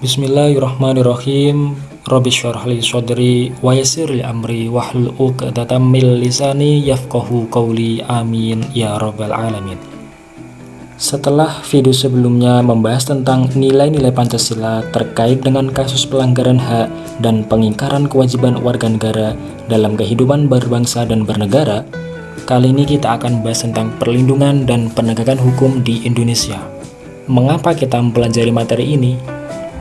Bismillahirrahmanirrahim Rabbi syarah li sadri wa amri wahlul 'uqdatam min lisani yafqahu qawli amin ya rabbal alamin Setelah video sebelumnya membahas tentang nilai-nilai Pancasila terkait dengan kasus pelanggaran hak dan pengingkaran kewajiban warga negara dalam kehidupan berbangsa dan bernegara, kali ini kita akan bahas tentang perlindungan dan penegakan hukum di Indonesia. Mengapa kita mempelajari materi ini?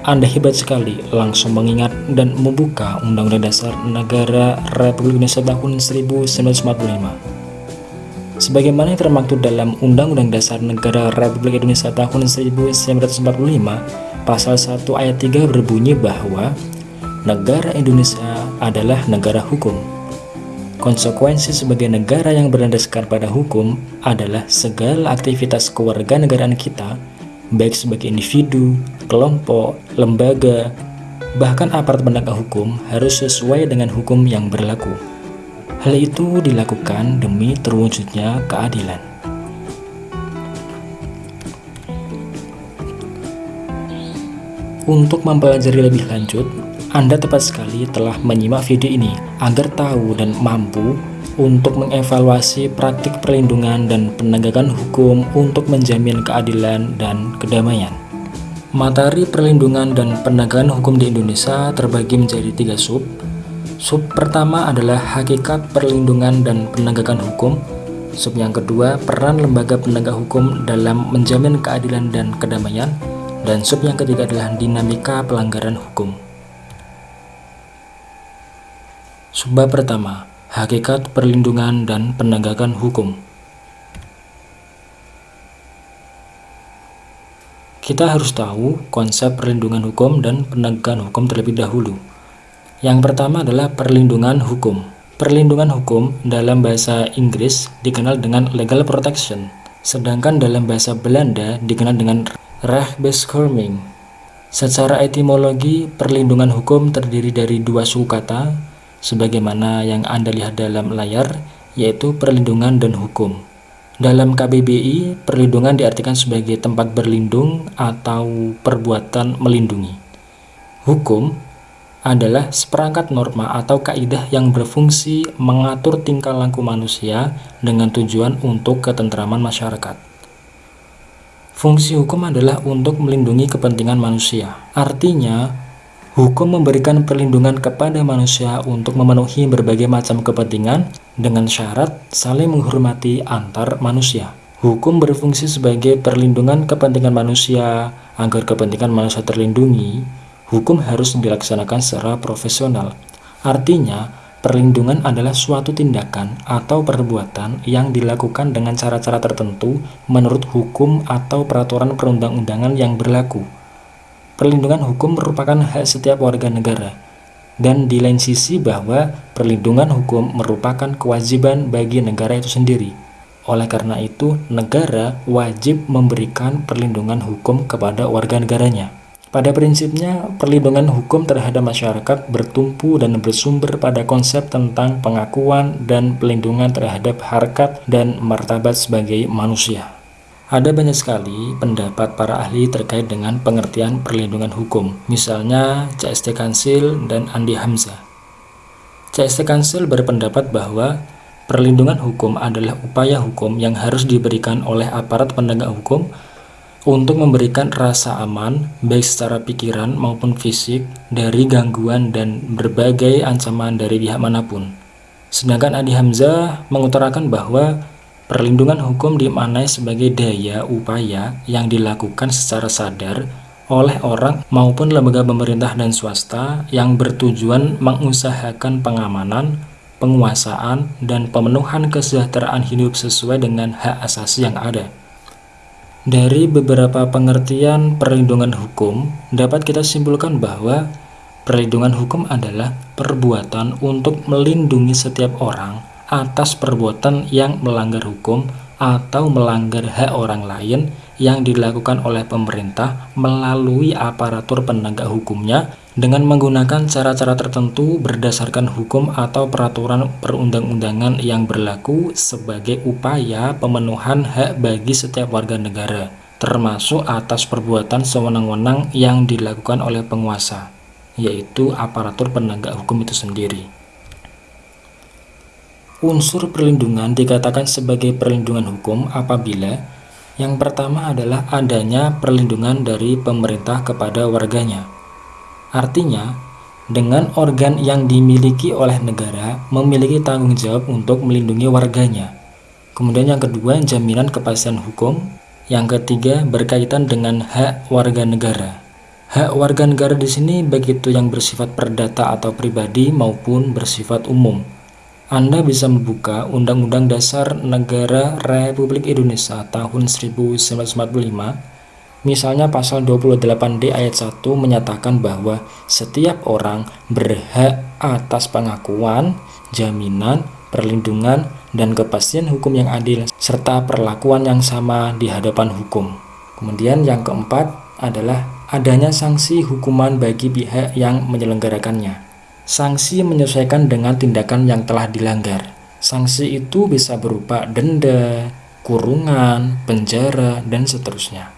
Anda hebat sekali langsung mengingat dan membuka Undang-Undang Dasar Negara Republik Indonesia tahun 1945. Sebagaimana yang termaktub dalam Undang-Undang Dasar Negara Republik Indonesia tahun 1945, pasal 1 ayat 3 berbunyi bahwa negara Indonesia adalah negara hukum. Konsekuensi sebagai negara yang berlandaskan pada hukum adalah segala aktivitas kewarganegaraan kita baik sebagai individu, kelompok, lembaga, bahkan aparat penegak hukum harus sesuai dengan hukum yang berlaku. Hal itu dilakukan demi terwujudnya keadilan. Untuk mempelajari lebih lanjut, Anda tepat sekali telah menyimak video ini agar tahu dan mampu untuk mengevaluasi praktik perlindungan dan penegakan hukum untuk menjamin keadilan dan kedamaian. Materi perlindungan dan penegakan hukum di Indonesia terbagi menjadi tiga sub. Sub pertama adalah hakikat perlindungan dan penegakan hukum. Sub yang kedua, peran lembaga penegak hukum dalam menjamin keadilan dan kedamaian. Dan sub yang ketiga adalah dinamika pelanggaran hukum. Subbab pertama, Hakikat perlindungan dan penegakan hukum Kita harus tahu konsep perlindungan hukum dan penegakan hukum terlebih dahulu. Yang pertama adalah perlindungan hukum. Perlindungan hukum dalam bahasa Inggris dikenal dengan legal protection, sedangkan dalam bahasa Belanda dikenal dengan rechtsbescherming. Secara etimologi, perlindungan hukum terdiri dari dua suku kata, sebagaimana yang Anda lihat dalam layar, yaitu perlindungan dan hukum. Dalam KBBI, perlindungan diartikan sebagai tempat berlindung atau perbuatan melindungi. Hukum adalah seperangkat norma atau kaidah yang berfungsi mengatur tingkah laku manusia dengan tujuan untuk ketentraman masyarakat. Fungsi hukum adalah untuk melindungi kepentingan manusia. Artinya, Hukum memberikan perlindungan kepada manusia untuk memenuhi berbagai macam kepentingan dengan syarat saling menghormati antar manusia. Hukum berfungsi sebagai perlindungan kepentingan manusia agar kepentingan manusia terlindungi. Hukum harus dilaksanakan secara profesional. Artinya, perlindungan adalah suatu tindakan atau perbuatan yang dilakukan dengan cara-cara tertentu menurut hukum atau peraturan perundang-undangan yang berlaku. Perlindungan hukum merupakan hak setiap warga negara, dan di lain sisi bahwa perlindungan hukum merupakan kewajiban bagi negara itu sendiri. Oleh karena itu, negara wajib memberikan perlindungan hukum kepada warga negaranya. Pada prinsipnya, perlindungan hukum terhadap masyarakat bertumpu dan bersumber pada konsep tentang pengakuan dan pelindungan terhadap harkat dan martabat sebagai manusia. Ada banyak sekali pendapat para ahli terkait dengan pengertian perlindungan hukum, misalnya CST Kansil dan Andi Hamzah. CST Kansil berpendapat bahwa perlindungan hukum adalah upaya hukum yang harus diberikan oleh aparat penegak hukum untuk memberikan rasa aman, baik secara pikiran maupun fisik, dari gangguan dan berbagai ancaman dari pihak mana pun. Sedangkan Andi Hamzah mengutarakan bahwa Perlindungan hukum dimaknai sebagai daya upaya yang dilakukan secara sadar oleh orang maupun lembaga pemerintah dan swasta yang bertujuan mengusahakan pengamanan, penguasaan, dan pemenuhan kesejahteraan hidup sesuai dengan hak asasi yang ada. Dari beberapa pengertian perlindungan hukum, dapat kita simpulkan bahwa perlindungan hukum adalah perbuatan untuk melindungi setiap orang atas perbuatan yang melanggar hukum atau melanggar hak orang lain yang dilakukan oleh pemerintah melalui aparatur penegak hukumnya dengan menggunakan cara-cara tertentu berdasarkan hukum atau peraturan perundang-undangan yang berlaku sebagai upaya pemenuhan hak bagi setiap warga negara termasuk atas perbuatan sewenang-wenang yang dilakukan oleh penguasa, yaitu aparatur penegak hukum itu sendiri. Unsur perlindungan dikatakan sebagai perlindungan hukum apabila yang pertama adalah adanya perlindungan dari pemerintah kepada warganya. Artinya, dengan organ yang dimiliki oleh negara memiliki tanggung jawab untuk melindungi warganya. Kemudian yang kedua, jaminan kepastian hukum. Yang ketiga, berkaitan dengan hak warga negara. Hak warga negara di sini baik itu yang bersifat perdata atau pribadi maupun bersifat umum. Anda bisa membuka Undang-Undang Dasar Negara Republik Indonesia tahun 1945 Misalnya pasal 28D ayat 1 menyatakan bahwa setiap orang berhak atas pengakuan, jaminan, perlindungan, dan kepastian hukum yang adil serta perlakuan yang sama di hadapan hukum. Kemudian yang keempat adalah adanya sanksi hukuman bagi pihak yang menyelenggarakannya. Sanksi menyesuaikan dengan tindakan yang telah dilanggar. Sanksi itu bisa berupa denda, kurungan, penjara, dan seterusnya.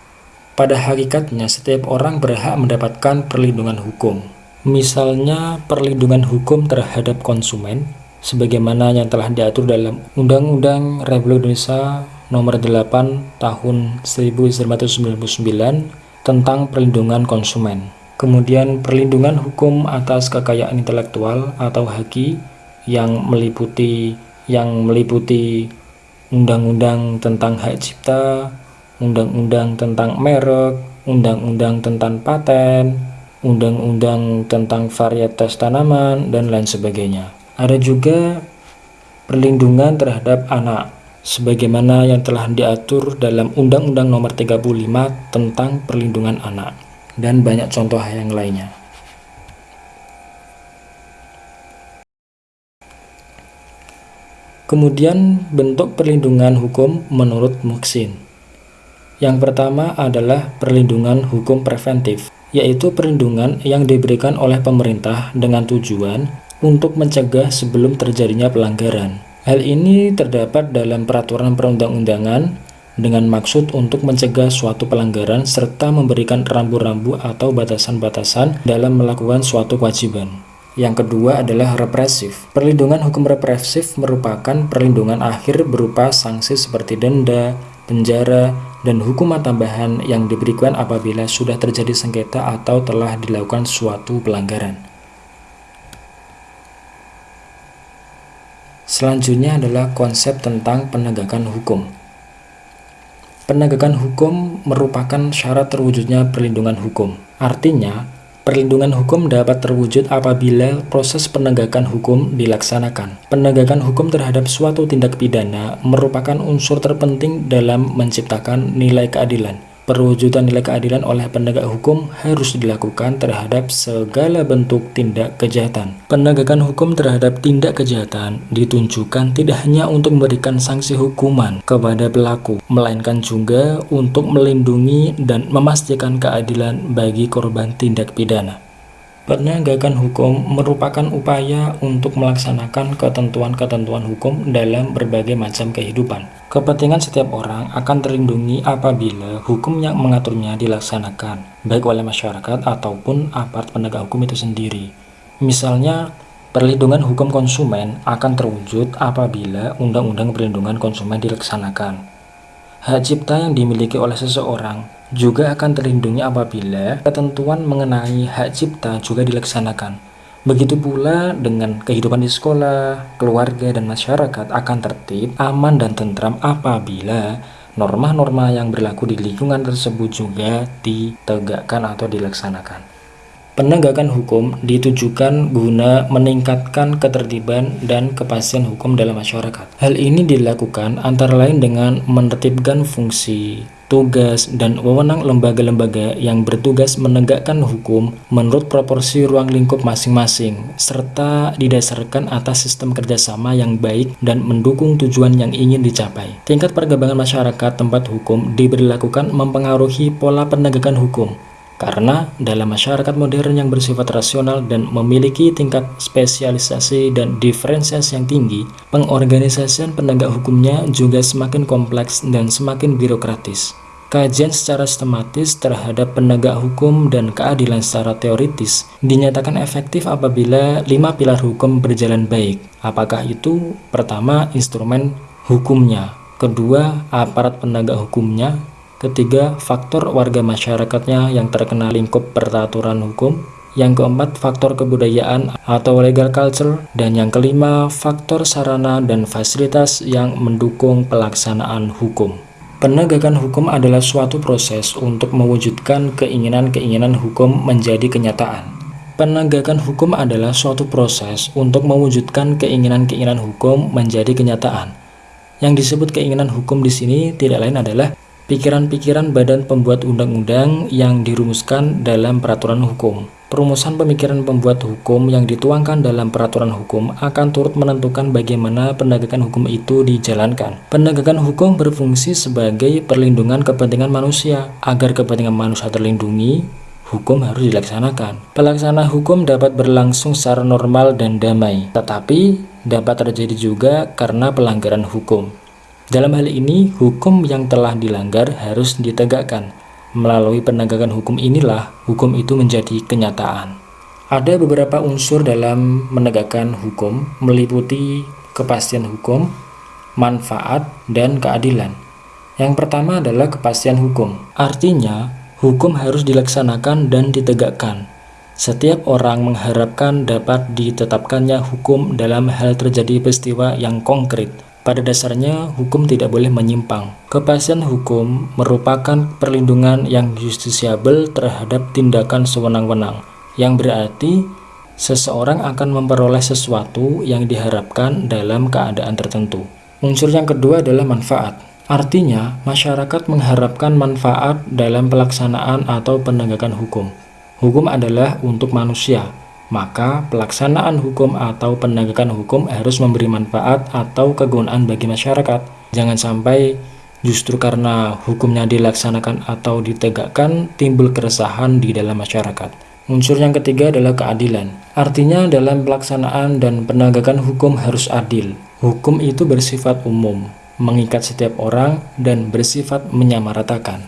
Pada hakikatnya, setiap orang berhak mendapatkan perlindungan hukum. Misalnya, perlindungan hukum terhadap konsumen, sebagaimana yang telah diatur dalam Undang-Undang Republik Indonesia Nomor 8 Tahun 1999 tentang perlindungan konsumen. Kemudian perlindungan hukum atas kekayaan intelektual atau HAKI yang meliputi yang meliputi undang-undang tentang hak cipta, undang-undang tentang merek, undang-undang tentang paten, undang-undang tentang varietas tanaman, dan lain sebagainya. Ada juga perlindungan terhadap anak, sebagaimana yang telah diatur dalam Undang-Undang Nomor 35 tentang Perlindungan Anak dan banyak contoh yang lainnya. Kemudian bentuk perlindungan hukum menurut Muksin. Yang pertama adalah perlindungan hukum preventif, yaitu perlindungan yang diberikan oleh pemerintah dengan tujuan untuk mencegah sebelum terjadinya pelanggaran. Hal ini terdapat dalam peraturan perundang-undangan dengan maksud untuk mencegah suatu pelanggaran serta memberikan rambu-rambu atau batasan-batasan dalam melakukan suatu kewajiban. Yang kedua adalah represif. Perlindungan hukum represif merupakan perlindungan akhir berupa sanksi seperti denda, penjara, dan hukuman tambahan yang diberikan apabila sudah terjadi sengketa atau telah dilakukan suatu pelanggaran. Selanjutnya adalah konsep tentang penegakan hukum. Penegakan hukum merupakan syarat terwujudnya perlindungan hukum. Artinya, perlindungan hukum dapat terwujud apabila proses penegakan hukum dilaksanakan. Penegakan hukum terhadap suatu tindak pidana merupakan unsur terpenting dalam menciptakan nilai keadilan. Perwujudan nilai keadilan oleh penegak hukum harus dilakukan terhadap segala bentuk tindak kejahatan. Penegakan hukum terhadap tindak kejahatan ditunjukkan tidak hanya untuk memberikan sanksi hukuman kepada pelaku, melainkan juga untuk melindungi dan memastikan keadilan bagi korban tindak pidana. Penegakan hukum merupakan upaya untuk melaksanakan ketentuan-ketentuan hukum dalam berbagai macam kehidupan. Kepentingan setiap orang akan terlindungi apabila hukum yang mengaturnya dilaksanakan, baik oleh masyarakat ataupun aparat penegak hukum itu sendiri. Misalnya, perlindungan hukum konsumen akan terwujud apabila Undang-Undang Perlindungan Konsumen dilaksanakan. Hak cipta yang dimiliki oleh seseorang juga akan terlindungi apabila ketentuan mengenai hak cipta juga dilaksanakan. Begitu pula dengan kehidupan di sekolah, keluarga, dan masyarakat akan tertib, aman, dan tentram apabila norma-norma yang berlaku di lingkungan tersebut juga ditegakkan atau dilaksanakan. Penegakan hukum ditujukan guna meningkatkan ketertiban dan kepastian hukum dalam masyarakat. Hal ini dilakukan antara lain dengan menertibkan fungsi, tugas, dan wewenang lembaga-lembaga yang bertugas menegakkan hukum menurut proporsi ruang lingkup masing-masing, serta didasarkan atas sistem kerjasama yang baik dan mendukung tujuan yang ingin dicapai. Tingkat perkembangan masyarakat tempat hukum diberlakukan mempengaruhi pola penegakan hukum, karena dalam masyarakat modern yang bersifat rasional dan memiliki tingkat spesialisasi dan diferensiasi yang tinggi, pengorganisasian penegak hukumnya juga semakin kompleks dan semakin birokratis. Kajian secara sistematis terhadap penegak hukum dan keadilan secara teoritis dinyatakan efektif apabila lima pilar hukum berjalan baik. Apakah itu? Pertama, instrumen hukumnya. Kedua, aparat penegak hukumnya. Ketiga, faktor warga masyarakatnya yang terkena lingkup peraturan hukum. Yang keempat, faktor kebudayaan atau legal culture. Dan yang kelima, faktor sarana dan fasilitas yang mendukung pelaksanaan hukum. Penegakan hukum adalah suatu proses untuk mewujudkan keinginan-keinginan hukum menjadi kenyataan. Penegakan hukum adalah suatu proses untuk mewujudkan keinginan-keinginan hukum menjadi kenyataan. Yang disebut keinginan hukum di sini tidak lain adalah pikiran-pikiran badan pembuat undang-undang yang dirumuskan dalam peraturan hukum. Perumusan pemikiran pembuat hukum yang dituangkan dalam peraturan hukum akan turut menentukan bagaimana penegakan hukum itu dijalankan. Penegakan hukum berfungsi sebagai perlindungan kepentingan manusia. Agar kepentingan manusia terlindungi, hukum harus dilaksanakan. Pelaksanaan hukum dapat berlangsung secara normal dan damai, tetapi dapat terjadi juga karena pelanggaran hukum. Dalam hal ini, hukum yang telah dilanggar harus ditegakkan Melalui penegakan hukum inilah hukum itu menjadi kenyataan. Ada beberapa unsur dalam menegakkan hukum meliputi kepastian hukum, manfaat, dan keadilan. Yang pertama adalah kepastian hukum. Artinya, hukum harus dilaksanakan dan ditegakkan. Setiap orang mengharapkan dapat ditetapkannya hukum dalam hal terjadi peristiwa yang konkret pada dasarnya, hukum tidak boleh menyimpang. Kepastian hukum merupakan perlindungan yang justisiabel terhadap tindakan sewenang-wenang, yang berarti seseorang akan memperoleh sesuatu yang diharapkan dalam keadaan tertentu. Unsur yang kedua adalah manfaat. Artinya, masyarakat mengharapkan manfaat dalam pelaksanaan atau penegakan hukum. Hukum adalah untuk manusia, maka pelaksanaan hukum atau penegakan hukum harus memberi manfaat atau kegunaan bagi masyarakat. Jangan sampai justru karena hukumnya dilaksanakan atau ditegakkan timbul keresahan di dalam masyarakat. Unsur yang ketiga adalah keadilan. Artinya dalam pelaksanaan dan penegakan hukum harus adil. Hukum itu bersifat umum, mengikat setiap orang dan bersifat menyamaratakan.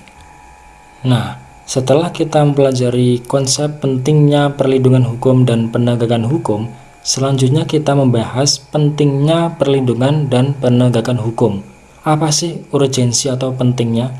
Nah, setelah kita mempelajari konsep pentingnya perlindungan hukum dan penegakan hukum, selanjutnya kita membahas pentingnya perlindungan dan penegakan hukum. Apa sih urgensi atau pentingnya?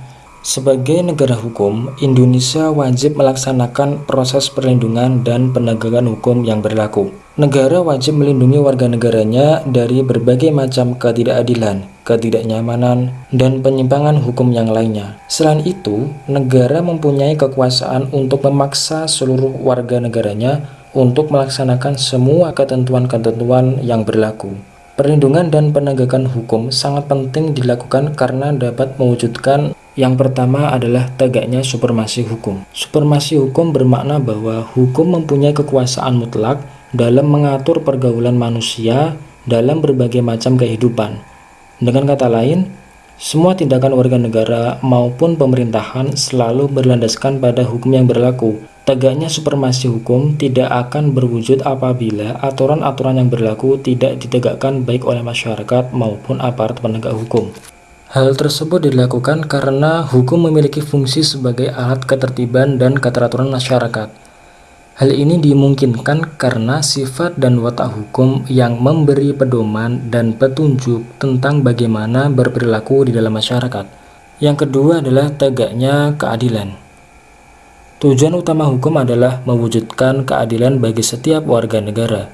Sebagai negara hukum, Indonesia wajib melaksanakan proses perlindungan dan penegakan hukum yang berlaku. Negara wajib melindungi warga negaranya dari berbagai macam ketidakadilan, ketidaknyamanan, dan penyimpangan hukum yang lainnya. Selain itu, negara mempunyai kekuasaan untuk memaksa seluruh warga negaranya untuk melaksanakan semua ketentuan-ketentuan yang berlaku. Perlindungan dan penegakan hukum sangat penting dilakukan karena dapat mewujudkan yang pertama adalah tegaknya supremasi hukum. Supremasi hukum bermakna bahwa hukum mempunyai kekuasaan mutlak dalam mengatur pergaulan manusia dalam berbagai macam kehidupan. Dengan kata lain, semua tindakan warga negara maupun pemerintahan selalu berlandaskan pada hukum yang berlaku, Tegaknya supremasi hukum tidak akan berwujud apabila aturan-aturan yang berlaku tidak ditegakkan baik oleh masyarakat maupun aparat penegak hukum. Hal tersebut dilakukan karena hukum memiliki fungsi sebagai alat ketertiban dan keteraturan masyarakat. Hal ini dimungkinkan karena sifat dan watak hukum yang memberi pedoman dan petunjuk tentang bagaimana berperilaku di dalam masyarakat. Yang kedua adalah tegaknya keadilan. Tujuan utama hukum adalah mewujudkan keadilan bagi setiap warga negara.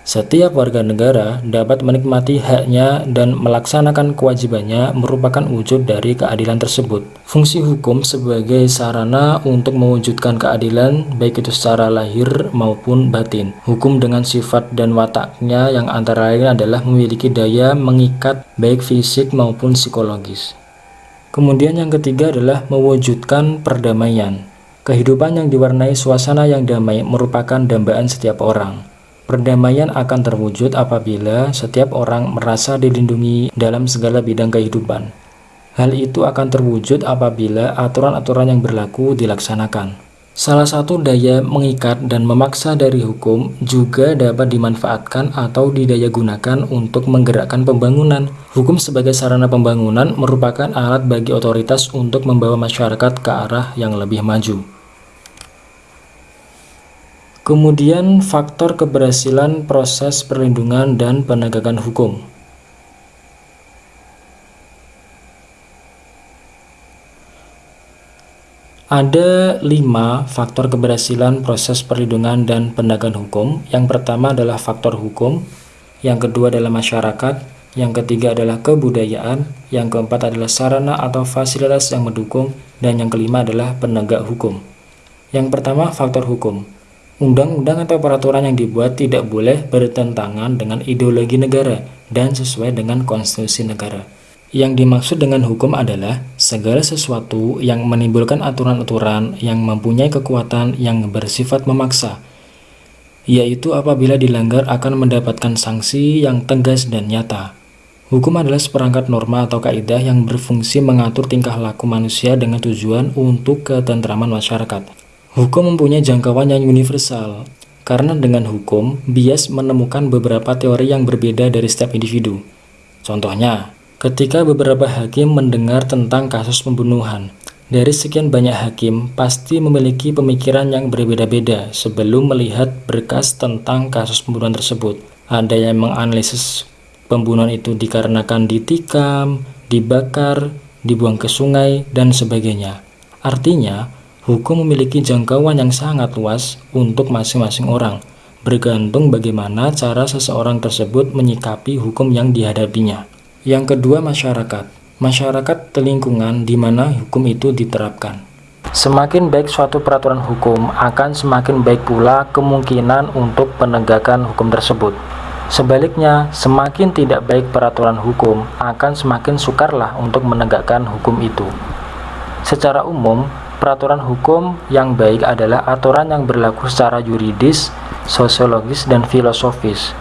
Setiap warga negara dapat menikmati haknya dan melaksanakan kewajibannya merupakan wujud dari keadilan tersebut. Fungsi hukum sebagai sarana untuk mewujudkan keadilan baik itu secara lahir maupun batin. Hukum dengan sifat dan wataknya yang antara lain adalah memiliki daya mengikat baik fisik maupun psikologis. Kemudian yang ketiga adalah mewujudkan perdamaian. Kehidupan yang diwarnai suasana yang damai merupakan dambaan setiap orang. Perdamaian akan terwujud apabila setiap orang merasa dilindungi dalam segala bidang kehidupan. Hal itu akan terwujud apabila aturan-aturan yang berlaku dilaksanakan. Salah satu daya mengikat dan memaksa dari hukum juga dapat dimanfaatkan atau didaya gunakan untuk menggerakkan pembangunan. Hukum sebagai sarana pembangunan merupakan alat bagi otoritas untuk membawa masyarakat ke arah yang lebih maju. Kemudian faktor keberhasilan proses perlindungan dan penegakan hukum. Ada lima faktor keberhasilan proses perlindungan dan penegakan hukum. Yang pertama adalah faktor hukum, yang kedua adalah masyarakat, yang ketiga adalah kebudayaan, yang keempat adalah sarana atau fasilitas yang mendukung, dan yang kelima adalah penegak hukum. Yang pertama, faktor hukum. Undang-undang atau peraturan yang dibuat tidak boleh bertentangan dengan ideologi negara dan sesuai dengan konstitusi negara. Yang dimaksud dengan hukum adalah segala sesuatu yang menimbulkan aturan-aturan yang mempunyai kekuatan yang bersifat memaksa, yaitu apabila dilanggar akan mendapatkan sanksi yang tegas dan nyata. Hukum adalah seperangkat norma atau kaidah yang berfungsi mengatur tingkah laku manusia dengan tujuan untuk ketentraman masyarakat. Hukum mempunyai jangkauan yang universal, karena dengan hukum, bias menemukan beberapa teori yang berbeda dari setiap individu. Contohnya, Ketika beberapa hakim mendengar tentang kasus pembunuhan, dari sekian banyak hakim pasti memiliki pemikiran yang berbeda-beda sebelum melihat berkas tentang kasus pembunuhan tersebut. Ada yang menganalisis pembunuhan itu dikarenakan ditikam, dibakar, dibuang ke sungai, dan sebagainya. Artinya, hukum memiliki jangkauan yang sangat luas untuk masing-masing orang, bergantung bagaimana cara seseorang tersebut menyikapi hukum yang dihadapinya. Yang kedua, masyarakat. Masyarakat lingkungan di mana hukum itu diterapkan. Semakin baik suatu peraturan hukum, akan semakin baik pula kemungkinan untuk penegakan hukum tersebut. Sebaliknya, semakin tidak baik peraturan hukum, akan semakin sukarlah untuk menegakkan hukum itu. Secara umum, peraturan hukum yang baik adalah aturan yang berlaku secara yuridis, sosiologis, dan filosofis,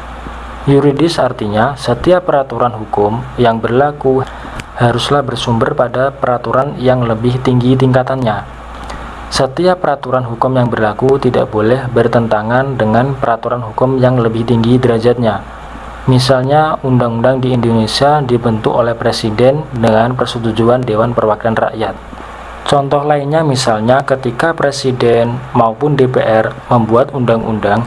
Yuridis artinya setiap peraturan hukum yang berlaku haruslah bersumber pada peraturan yang lebih tinggi tingkatannya. Setiap peraturan hukum yang berlaku tidak boleh bertentangan dengan peraturan hukum yang lebih tinggi derajatnya. Misalnya, undang-undang di Indonesia dibentuk oleh Presiden dengan persetujuan Dewan Perwakilan Rakyat. Contoh lainnya misalnya ketika Presiden maupun DPR membuat undang-undang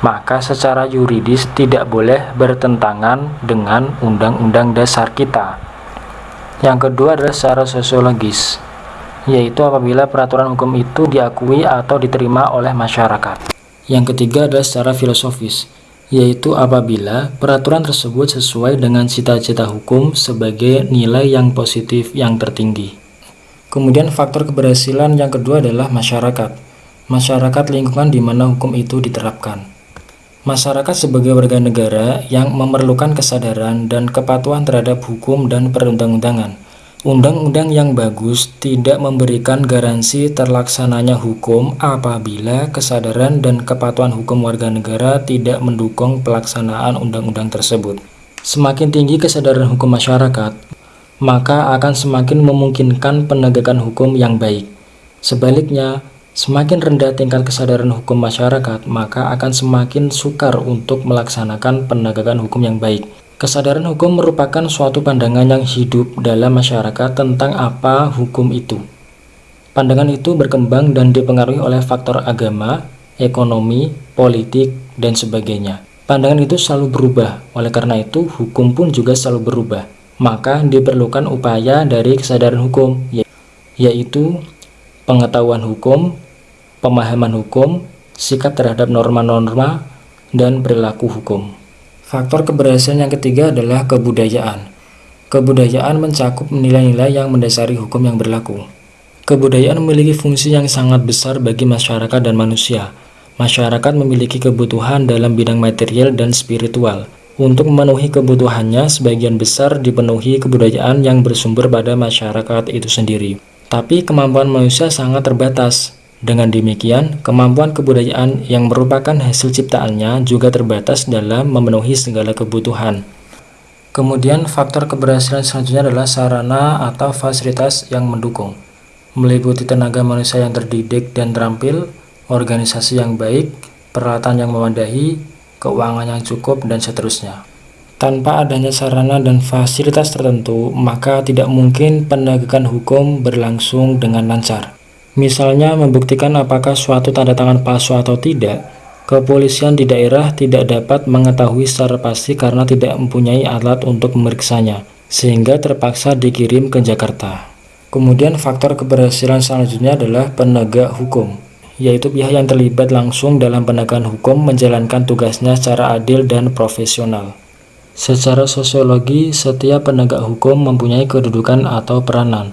maka secara yuridis tidak boleh bertentangan dengan undang-undang dasar kita. Yang kedua adalah secara sosiologis, yaitu apabila peraturan hukum itu diakui atau diterima oleh masyarakat. Yang ketiga adalah secara filosofis, yaitu apabila peraturan tersebut sesuai dengan cita-cita hukum sebagai nilai yang positif yang tertinggi. Kemudian faktor keberhasilan yang kedua adalah masyarakat. Masyarakat lingkungan di mana hukum itu diterapkan. Masyarakat sebagai warga negara yang memerlukan kesadaran dan kepatuhan terhadap hukum dan perundang-undangan. Undang-undang yang bagus tidak memberikan garansi terlaksananya hukum apabila kesadaran dan kepatuhan hukum warga negara tidak mendukung pelaksanaan undang-undang tersebut. Semakin tinggi kesadaran hukum masyarakat, maka akan semakin memungkinkan penegakan hukum yang baik. Sebaliknya, Semakin rendah tingkat kesadaran hukum masyarakat, maka akan semakin sukar untuk melaksanakan penegakan hukum yang baik. Kesadaran hukum merupakan suatu pandangan yang hidup dalam masyarakat tentang apa hukum itu. Pandangan itu berkembang dan dipengaruhi oleh faktor agama, ekonomi, politik, dan sebagainya. Pandangan itu selalu berubah, oleh karena itu hukum pun juga selalu berubah. Maka diperlukan upaya dari kesadaran hukum, yaitu pengetahuan hukum, pemahaman hukum, sikap terhadap norma-norma, dan perilaku hukum. Faktor keberhasilan yang ketiga adalah kebudayaan. Kebudayaan mencakup nilai-nilai yang mendasari hukum yang berlaku. Kebudayaan memiliki fungsi yang sangat besar bagi masyarakat dan manusia. Masyarakat memiliki kebutuhan dalam bidang material dan spiritual. Untuk memenuhi kebutuhannya, sebagian besar dipenuhi kebudayaan yang bersumber pada masyarakat itu sendiri. Tapi kemampuan manusia sangat terbatas. Dengan demikian, kemampuan kebudayaan yang merupakan hasil ciptaannya juga terbatas dalam memenuhi segala kebutuhan. Kemudian faktor keberhasilan selanjutnya adalah sarana atau fasilitas yang mendukung. meliputi tenaga manusia yang terdidik dan terampil, organisasi yang baik, peralatan yang memadai, keuangan yang cukup, dan seterusnya. Tanpa adanya sarana dan fasilitas tertentu, maka tidak mungkin penegakan hukum berlangsung dengan lancar. Misalnya membuktikan apakah suatu tanda tangan palsu atau tidak, kepolisian di daerah tidak dapat mengetahui secara pasti karena tidak mempunyai alat untuk memeriksanya, sehingga terpaksa dikirim ke Jakarta. Kemudian faktor keberhasilan selanjutnya adalah penegak hukum, yaitu pihak yang terlibat langsung dalam penegakan hukum menjalankan tugasnya secara adil dan profesional. Secara sosiologi, setiap penegak hukum mempunyai kedudukan atau peranan,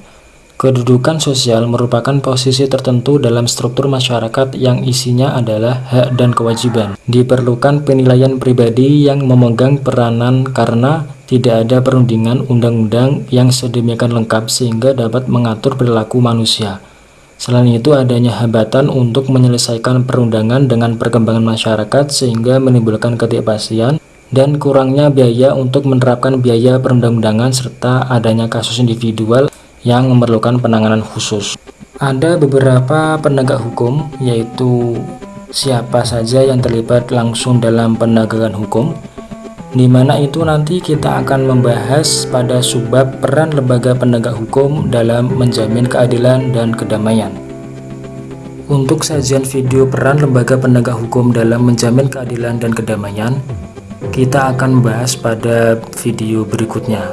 Kedudukan sosial merupakan posisi tertentu dalam struktur masyarakat yang isinya adalah hak dan kewajiban. Diperlukan penilaian pribadi yang memegang peranan karena tidak ada perundingan undang-undang yang sedemikian lengkap sehingga dapat mengatur perilaku manusia. Selain itu adanya hambatan untuk menyelesaikan perundangan dengan perkembangan masyarakat sehingga menimbulkan ketidakpastian dan kurangnya biaya untuk menerapkan biaya perundang-undangan serta adanya kasus individual yang memerlukan penanganan khusus. Ada beberapa penegak hukum, yaitu siapa saja yang terlibat langsung dalam penegakan hukum, di mana itu nanti kita akan membahas pada subbab peran lembaga penegak hukum dalam menjamin keadilan dan kedamaian. Untuk sajian video peran lembaga penegak hukum dalam menjamin keadilan dan kedamaian, kita akan bahas pada video berikutnya.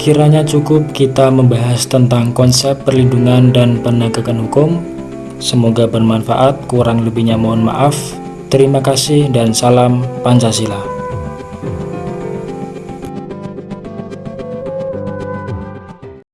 Kiranya cukup kita membahas tentang konsep perlindungan dan penegakan hukum. Semoga bermanfaat, kurang lebihnya mohon maaf. Terima kasih dan salam Pancasila.